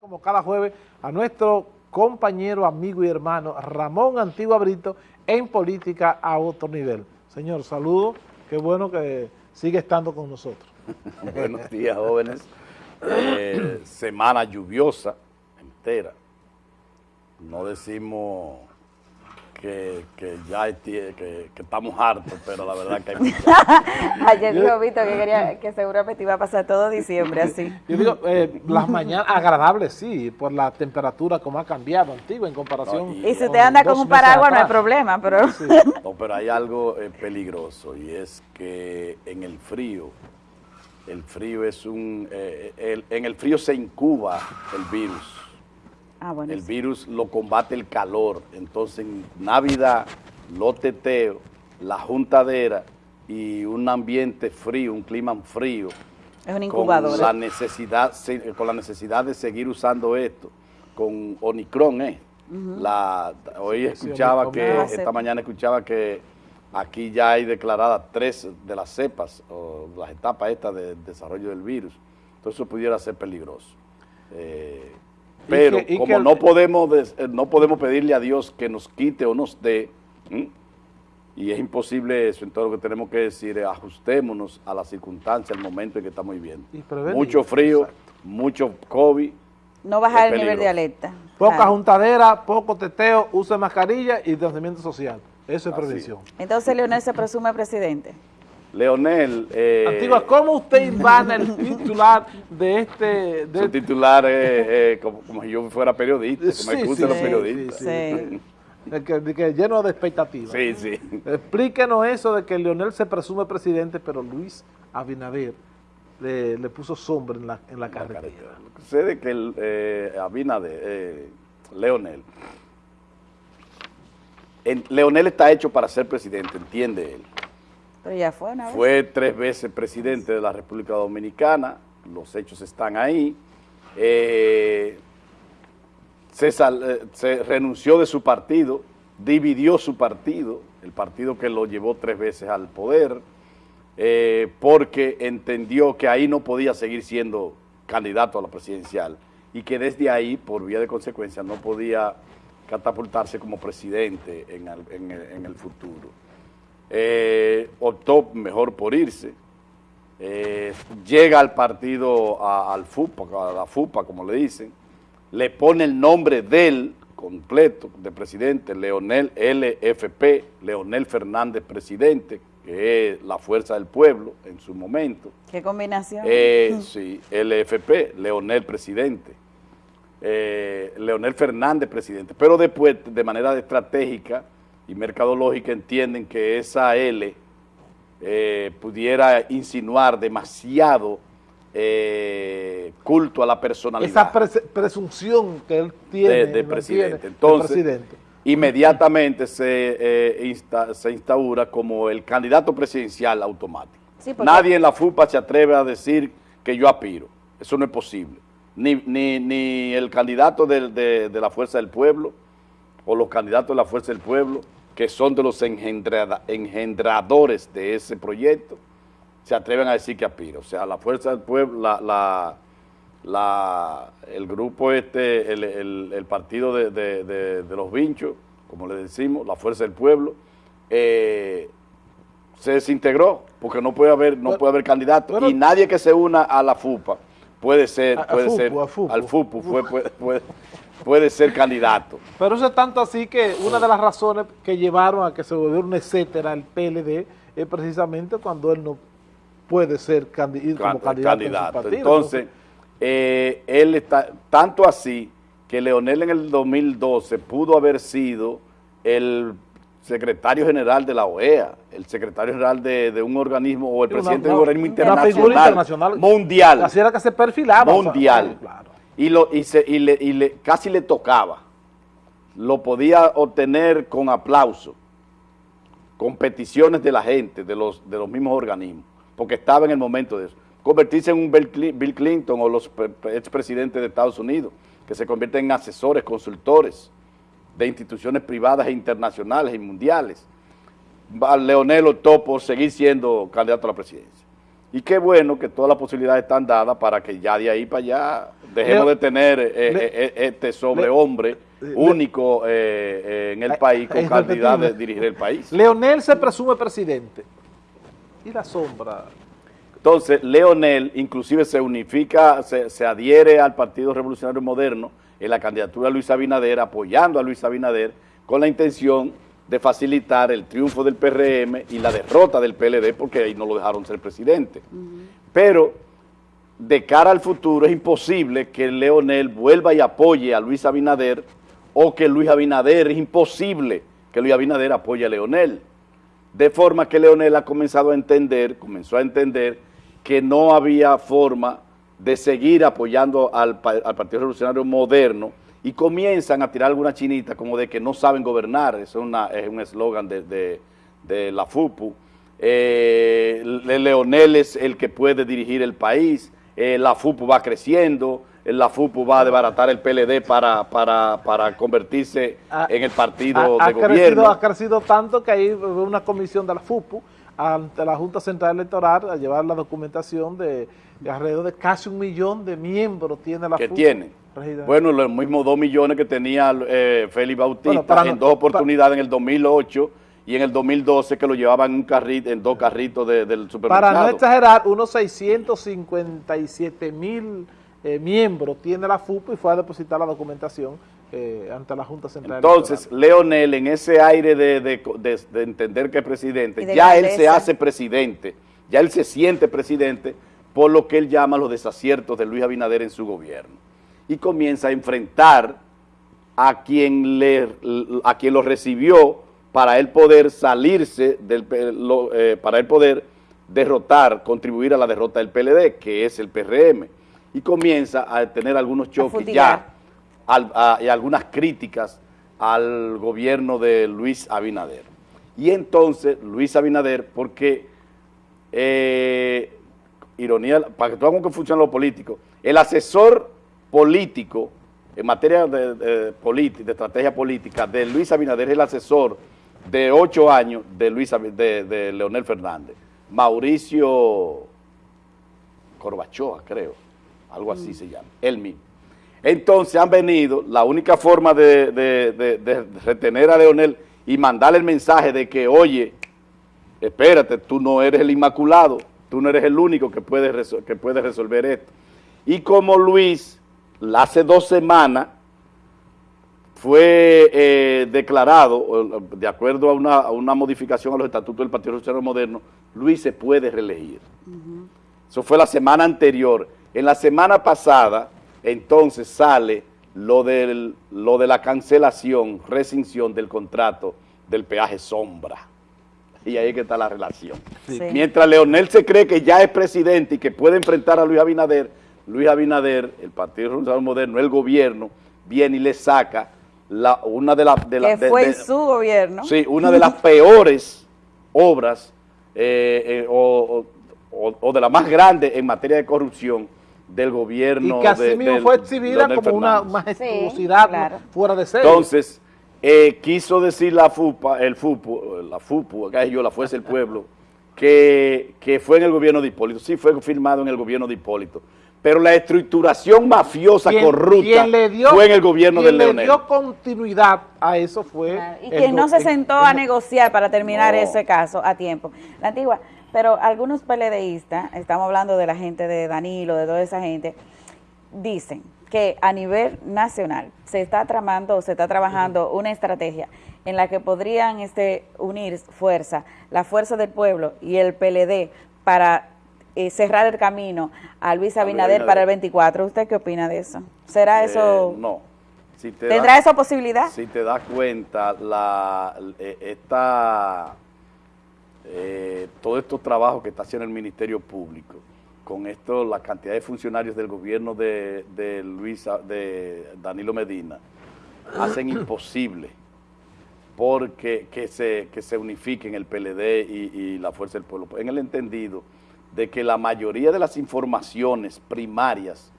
como cada jueves, a nuestro compañero, amigo y hermano Ramón Antigua Brito en Política a otro nivel. Señor, saludo, qué bueno que sigue estando con nosotros. Buenos días, jóvenes. Eh, semana lluviosa entera. No decimos que, que ya que, que, estamos hartos, pero la verdad que hay Ayer dijo Vito que quería que seguramente iba a pasar todo diciembre así. Yo digo, eh, las mañanas agradables sí, por la temperatura como ha cambiado, antiguo en comparación. y, si usted anda con un paraguas no hay problema, pero... No, pero hay algo eh, peligroso y es que en el frío, el frío es un... Eh, en el frío se incuba el virus Ah, el virus lo combate el calor. Entonces, en Navidad, los teteos, la juntadera y un ambiente frío, un clima frío. Es un incubador. Con la necesidad, con la necesidad de seguir usando esto, con Omicron, ¿eh? la, hoy escuchaba que, esta mañana escuchaba que aquí ya hay declaradas tres de las cepas, o las etapas estas de desarrollo del virus. Entonces eso pudiera ser peligroso. Eh, pero como no, podemos, eh, no podemos pedirle a Dios que nos quite o nos dé, y es imposible eso, entonces lo que tenemos que decir es ajustémonos a las circunstancias, al momento en que estamos viviendo. Mucho frío, mucho COVID. No bajar el nivel de alerta. Poca juntadera, poco teteo, uso de mascarilla y distanciamiento social. Eso es prevención. Entonces Leonel se presume presidente. Leonel... Eh, Antigua, ¿cómo usted van el titular de este...? De Su titular es eh, como, si yo fuera periodista, como me gustan los periodistas. Sí, que, lleno de expectativas. Sí, sí. Explíquenos eso de que Leonel se presume presidente, pero Luis Abinader le, puso sombra en la, en la carretera. Sé de que el, eh, Abinader, eh, Leonel, Leonel está hecho para ser presidente, entiende él fue tres veces presidente de la República Dominicana, los hechos están ahí. Eh, eh, se, renunció de su partido, dividió su partido, el partido que lo llevó tres veces al poder, eh, porque entendió que ahí no podía seguir siendo candidato a la presidencial y que desde ahí, por vía de consecuencia, no podía catapultarse como presidente en el futuro eh, optó mejor por irse, eh, llega al partido, al FUPA, a la FUPA como le dicen, le pone el nombre del completo de presidente, Leonel LFP, Leonel Fernández presidente, que es la fuerza del pueblo en su momento. ¿Qué combinación? Eh, sí, LFP, Leonel presidente. Eh, Leonel Fernández presidente, pero después de manera estratégica y mercadológica entienden que esa L eh, pudiera insinuar demasiado eh, culto a la personalidad. Esa presunción que él tiene de, presidente. Entonces, inmediatamente se, eh, se instaura como el candidato presidencial automático. Nadie en la FUPA se atreve a decir que yo aspiro. Eso no es posible. Ni, ni, ni el candidato de, de la Fuerza del Pueblo o los candidatos de la Fuerza del Pueblo que son de los engendradores de ese proyecto, se atreven a decir que aspira. O sea, la Fuerza del Pueblo, la, la, el grupo este, el, partido de, los vinchos, como le decimos, la Fuerza del Pueblo, eh, se desintegró porque no puede haber no puede haber candidato y nadie que se una a la FUPA puede ser, puede ser al FUPU, puede, puede ser candidato. Pero eso es tanto así que una de las razones que llevaron a que se volviera un etcétera el PLD es precisamente cuando él no puede ser como candidato, Entonces, eh, él está tanto así que Leonel en el 2012 pudo haber sido el secretario general de la OEA, el secretario general de, un organismo o el presidente de un organismo internacional, mundial. Así era que se perfilaba. Mundial y, lo, y, se, y, le, y le, casi le tocaba. Lo podía obtener con aplauso, con peticiones de la gente, de los, de los mismos organismos, porque estaba en el momento de eso. Convertirse en un Bill Clinton o los expresidentes de Estados Unidos, que se convierten en asesores, consultores de instituciones privadas e internacionales y mundiales. Leonel optó por seguir siendo candidato a la presidencia. Y qué bueno que todas las posibilidades están dadas para que ya de ahí para allá dejemos de tener eh, eh, este sobrehombre único en el país con calidad de dirigir el país. Leonel se presume presidente. ¿Y la sombra? Entonces, Leonel inclusive se unifica, se, se adhiere al Partido Revolucionario Moderno en la candidatura de Luis Abinader, apoyando a Luis Abinader, con la intención de facilitar el triunfo del PRM y la derrota del PLD, porque ahí no lo dejaron ser presidente. Pero de cara al futuro es imposible que Leonel vuelva y apoye a Luis Abinader o que Luis Abinader, es imposible que Luis Abinader apoye a Leonel. De forma que Leonel ha comenzado a entender, comenzó a entender que no había forma de seguir apoyando al, Partido Revolucionario Moderno y comienzan a tirar alguna chinita como de que no saben gobernar, eso es, un eslogan de, la FUPU. Eh, Leonel es el que puede dirigir el país, eh, la FUPU va creciendo, la FUPU va a desbaratar el PLD para, para, convertirse en el partido de gobierno. ha crecido tanto que hay una comisión de la FUPU ante la Junta Central Electoral a llevar la documentación de, alrededor de casi un millón de miembros tiene la que tiene. Bueno, los mismos dos millones que tenía eh, Félix Bautista en dos oportunidades en el 2008 y en el 2012 que lo llevaban en, un carrito, en dos carritos del supermercado. Para no exagerar, unos 657 mil eh, miembros tiene la FUP y fue a depositar la documentación eh, ante la Junta Central Entonces, Leonel, en ese aire de, entender que es presidente, ya él se hace presidente, ya él se siente presidente por lo que él llama los desaciertos de Luis Abinader en su gobierno. Y comienza a enfrentar a quien, le, a quien lo recibió para él poder salirse, del, eh, para él poder derrotar, contribuir a la derrota del PLD, que es el PRM. Y comienza a tener algunos choques ya y algunas críticas al gobierno de Luis Abinader. Y entonces Luis Abinader, porque, eh, ironía, para que tú hagas que funcione lo político, el asesor político en materia de, de, de estrategia política de Luis Abinader el asesor de ocho años de, Luis, de, Leonel Fernández, Mauricio Corbachoa, creo, algo así se llama, él mismo. Entonces han venido, la única forma de, retener a Leonel y mandarle el mensaje de que, oye, espérate, tú no eres el inmaculado, tú no eres el único que puede, que puede resolver esto. Y como Luis, hace dos semanas, fue eh, declarado, de acuerdo a una, modificación a los estatutos del Partido Social Moderno, Luis se puede reelegir. Eso fue la semana anterior. En la semana pasada, entonces sale lo, del, lo de la cancelación, rescisión del contrato del peaje sombra. Y ahí es que está la relación. Mientras Leonel se cree que ya es presidente y que puede enfrentar a Luis Abinader, Luis Abinader, el Partido Revolucionario Moderno, el gobierno, viene y le saca la, una de las... De que fue su gobierno. Sí, una de las peores obras eh, eh, o, de las más grandes en materia de corrupción del gobierno. Y que así mismo fue exhibida como una majestuosidad fuera de serie. Entonces, eh, quiso decir la FUPA, el FUPU, la FUPU, acá yo, la Fuerza del Pueblo, que, que fue en el gobierno de Hipólito. Sí, fue firmado en el gobierno de Hipólito. Pero la estructuración mafiosa, corrupta, fue en el gobierno de Leonel. le dio continuidad a eso fue... y quien no se sentó a negociar para terminar ese caso a tiempo. La antigua, pero algunos PLDistas, estamos hablando de la gente de Danilo, de toda esa gente, dicen que a nivel nacional se está tramando, se está trabajando una estrategia en la que podrían este, unir fuerza, la fuerza del pueblo y el PLD para eh, cerrar el camino a Luis Abinader para el 24. ¿Usted qué opina de eso? ¿Será eh, eso? no. ¿Tendrá esa posibilidad? Si te das cuenta, la, eh, esta eh, todos estos trabajos que está haciendo el Ministerio Público, con esto, la cantidad de funcionarios del gobierno de, de Luis, de Danilo Medina, hacen imposible porque que se, que se unifiquen el PLD y, la Fuerza del Pueblo, en el entendido de que la mayoría de las informaciones primarias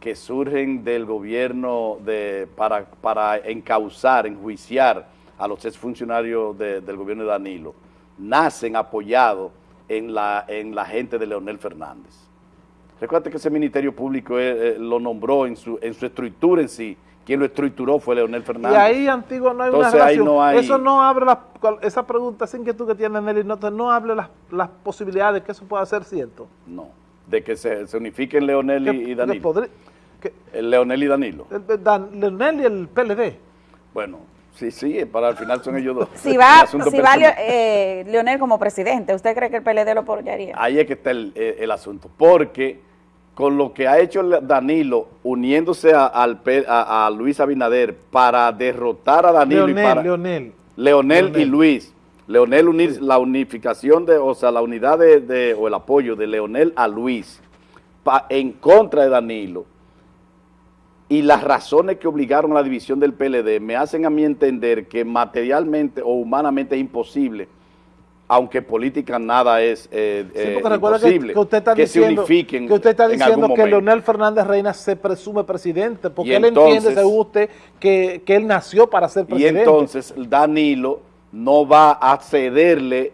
que surgen del gobierno de, para, para encauzar, enjuiciar a los exfuncionarios del gobierno de Danilo, nacen apoyados en la, en la gente de Leonel Fernández. Recuerda que ese Ministerio Público eh, eh, lo nombró en su, en su estructura en sí, quien lo estructuró fue Leonel Fernández. Y ahí, Antiguo, no hay una relación. Eso no abre, la, esa pregunta, esa inquietud que tiene Nelly, no, no abre las, las posibilidades de que eso pueda ser cierto. No, de que se, se unifiquen Leonel y, Danilo. el Leonel y Danilo. Leonel y el PLD. Bueno, sí, sí, para el final son ellos dos. Si va, si va eh, Leonel como presidente, ¿usted cree que el PLD lo apoyaría? Ahí es que está el, el asunto, porque con lo que ha hecho Danilo uniéndose a, a, Luis Abinader para derrotar a Danilo y para Leonel. Leonel, y Luis. Leonel unir la unificación de, o sea, la unidad de, o el apoyo de Leonel a Luis en contra de Danilo y las razones que obligaron a la división del PLD me hacen a mí entender que materialmente o humanamente es imposible aunque política nada es eh, eh imposible, que, usted está diciendo, se unifiquen Que usted está diciendo que Leonel Fernández Reina se presume presidente, porque él entiende, según usted, que, él nació para ser presidente. Y entonces Danilo no va a cederle,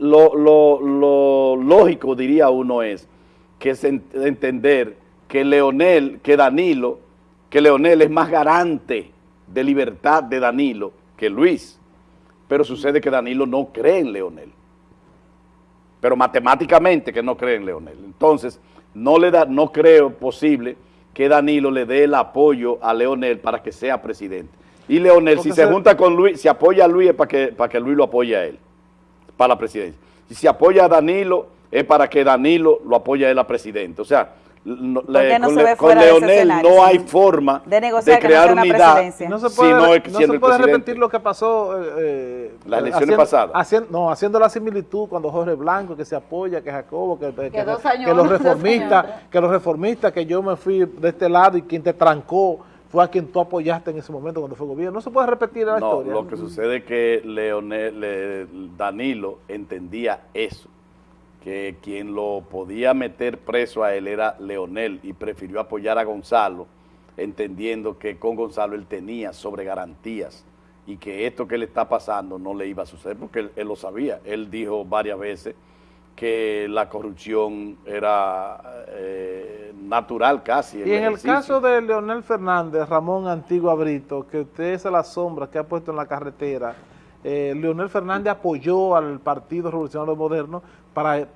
lo, lo lógico, diría uno, es que es entender que Leonel, que Danilo, que Leonel es más garante de libertad de Danilo que Luis pero sucede que Danilo no cree en Leonel. Pero matemáticamente que no cree en Leonel. Entonces, no, le da, no creo posible que Danilo le dé el apoyo a Leonel para que sea presidente. Y Leonel, si se, junta con Luis, si apoya a Luis es para que, para que Luis lo apoye a él, para la presidencia. Y si apoya a Danilo, es para que Danilo lo apoye a él a presidente. O sea, no, con, Leonel no hay forma de, negociar crear unidad no se puede, no se puede repetir lo que pasó eh, las elecciones pasadas haciendo, no, haciendo la similitud cuando Jorge Blanco que se apoya, que Jacobo que, que, los reformistas que los reformistas que yo me fui de este lado y quien te trancó fue a quien tú apoyaste en ese momento cuando fue gobierno. No se puede repetir la historia. Lo que sucede es que Leonel, Danilo entendía eso que quien lo podía meter preso a él era Leonel y prefirió apoyar a Gonzalo, entendiendo que con Gonzalo él tenía sobre garantías y que esto que le está pasando no le iba a suceder porque él, lo sabía. Él dijo varias veces que la corrupción era eh, natural casi. Y en el caso de Leonel Fernández, Ramón Antigua Brito, que usted es la sombra que ha puesto en la carretera, eh, Leonel Fernández apoyó al Partido Revolucionario Moderno para,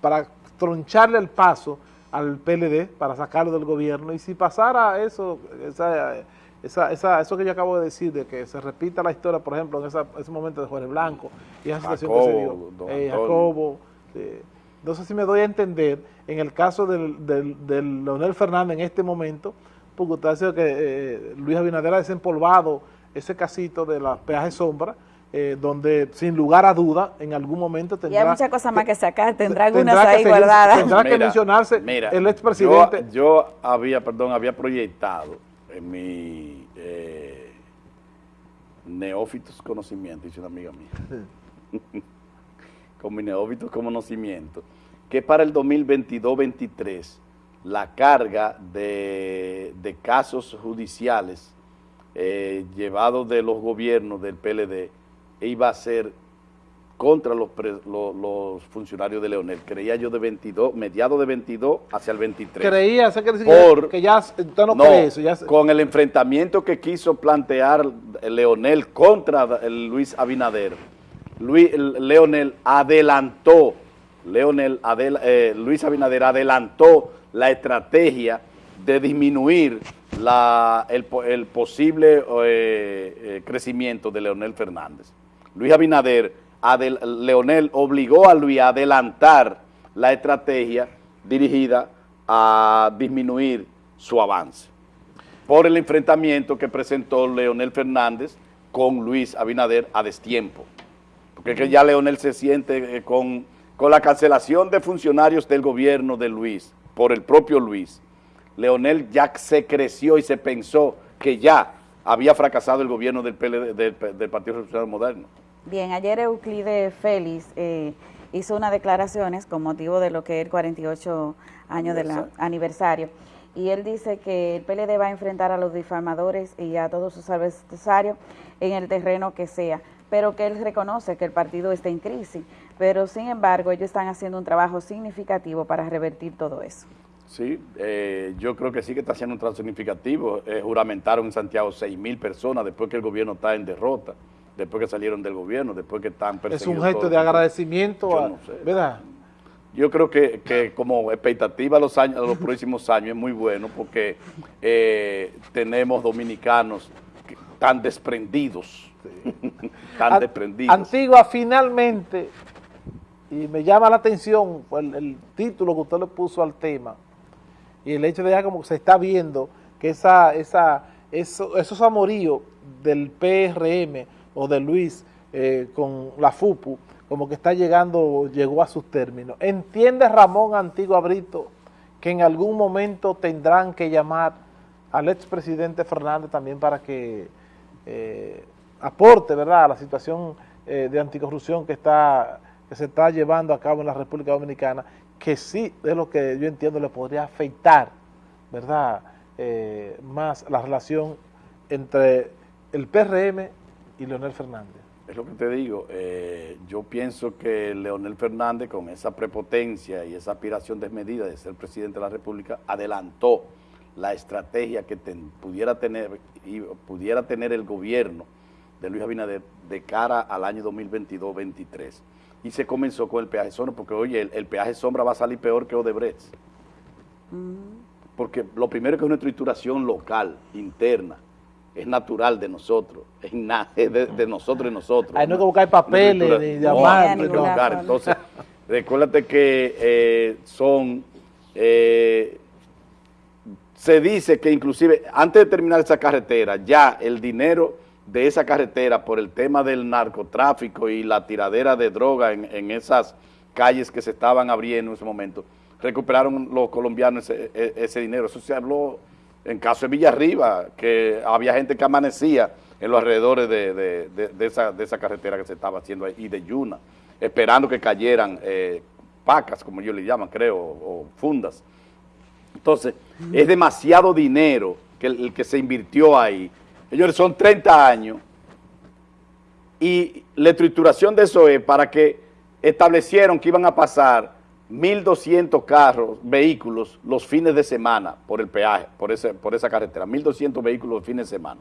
para troncharle el paso al PLD, para sacarlo del gobierno, y si pasara eso, esa, eso que yo acabo de decir, de que se repita la historia, por ejemplo, en ese momento de Jorge Blanco, y esa situación que se dio, eh, Jacobo, eh, no sé si me doy a entender, en el caso del, del, Leonel Fernández en este momento, porque usted ha dicho que eh, Luis Abinader ha desempolvado ese casito de la peaje sombra, eh, donde sin lugar a duda en algún momento tendrá... Y hay muchas cosas más que sacar, tendrá algunas ahí guardadas. Tendrá que mencionarse el expresidente. Yo, yo, había, perdón, había proyectado en mi eh, neófitos conocimiento, dice una amiga mía, con mi neófitos conocimiento, que para el 2022-23 la carga de, de casos judiciales eh, llevados de los gobiernos del PLD iba a ser contra los, los, funcionarios de Leonel. Creía yo de 22, mediado de 22 hacia el 23. Creía, ¿sé que, Por, que ya usted no, cree eso. Ya con el enfrentamiento que quiso plantear Leonel contra Luis Abinader, Luis, Leonel adelantó, Leonel eh, Luis Abinader adelantó la estrategia de disminuir la, el, el posible eh, eh, crecimiento de Leonel Fernández. Luis Abinader, Leonel obligó a Luis a adelantar la estrategia dirigida a disminuir su avance por el enfrentamiento que presentó Leonel Fernández con Luis Abinader a destiempo. Porque que ya Leonel se siente eh, con, con la cancelación de funcionarios del gobierno de Luis, por el propio Luis. Leonel ya se creció y se pensó que ya había fracasado el gobierno del, del Partido Revolucionario Moderno. Bien, ayer Euclide Félix eh, hizo unas declaraciones con motivo de lo que es el 48 años del aniversario y él dice que el PLD va a enfrentar a los difamadores y a todos sus adversarios en el terreno que sea, pero que él reconoce que el partido está en crisis, pero sin embargo ellos están haciendo un trabajo significativo para revertir todo eso. Sí, eh, yo creo que sí que está haciendo un trabajo significativo. Eh, juramentaron en Santiago 6 mil personas después que el gobierno está en derrota, después que salieron del gobierno, después que están perseguidos. Es un gesto de agradecimiento, ¿verdad? Yo creo que, como expectativa a los, años, a los próximos años es muy bueno porque eh, tenemos dominicanos tan desprendidos, tan desprendidos. Antigua, finalmente, y me llama la atención el, el título que usted le puso al tema, y el hecho de ya como se está viendo que esa, esa, esos amoríos del PRM o de Luis eh, con la FUPU, como que está llegando, llegó a sus términos. ¿Entiende Ramón Antigua Brito que en algún momento tendrán que llamar al expresidente Fernández también para que eh, aporte ¿verdad? a la situación eh, de anticorrupción que, está, que se está llevando a cabo en la República Dominicana que sí es lo que yo entiendo le podría afectar, ¿verdad?, más la relación entre el PRM y Leonel Fernández. Es lo que te digo, eh, yo pienso que Leonel Fernández con esa prepotencia y esa aspiración desmedida de ser presidente de la República adelantó la estrategia que pudiera, tener, y pudiera tener el gobierno de Luis Abinader de cara al año 2022-23 y se comenzó con el peaje sombra, porque oye, el, peaje sombra va a salir peor que Odebrecht. Mm. Porque lo primero que es una estructuración local, interna, es natural de nosotros, es, de, nosotros y nosotros. Ahí no hay que buscar papeles, ni llamar. No, Entonces, recuérdate que eh, son... Eh, se dice que inclusive antes de terminar esa carretera, ya el dinero de esa carretera por el tema del narcotráfico y la tiradera de droga en, esas calles que se estaban abriendo en ese momento, recuperaron los colombianos ese, dinero. Eso se habló en caso de Villarriba, que había gente que amanecía en los alrededores de, esa, carretera que se estaba haciendo ahí, y de Yuna, esperando que cayeran eh, pacas, como ellos le llaman, creo, o fundas. Entonces, es demasiado dinero que el que se invirtió ahí Señores, son 30 años y la estructuración de eso es para que establecieron que iban a pasar 1.200 carros, vehículos, los fines de semana por el peaje, por, ese, por esa carretera, 1.200 vehículos los fines de semana.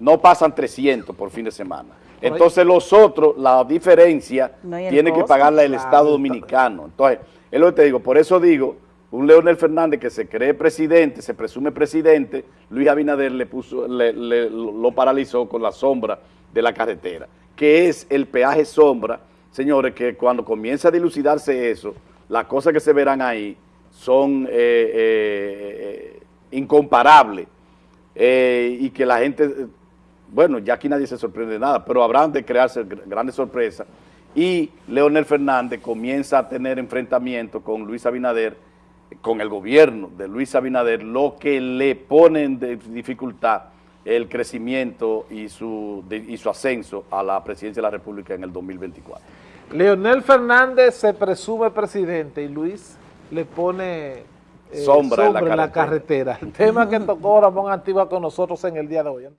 No pasan 300 por fin de semana. Entonces los otros, la diferencia, tiene que pagarla el Estado Dominicano. Entonces, es lo que te digo, por eso digo un Leonel Fernández que se cree presidente, se presume presidente, Luis Abinader le puso, lo paralizó con la sombra de la carretera, que es el peaje sombra, señores, que cuando comienza a dilucidarse eso, las cosas que se verán ahí son eh, eh, incomparables eh, y que la gente, bueno, ya aquí nadie se sorprende de nada, pero habrán de crearse grandes sorpresas y Leonel Fernández comienza a tener enfrentamiento con Luis Abinader con el gobierno de Luis Abinader, lo que le pone en dificultad el crecimiento y su ascenso a la presidencia de la República en el 2024. Leonel Fernández se presume presidente y Luis le pone eh, sombra, en la, carretera. El tema que tocó Ramón Antigua con nosotros en el día de hoy.